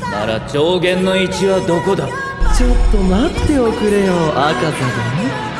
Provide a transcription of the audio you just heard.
なら上限の位置はどこだ？ちょっと待っておくれよ赤座殿。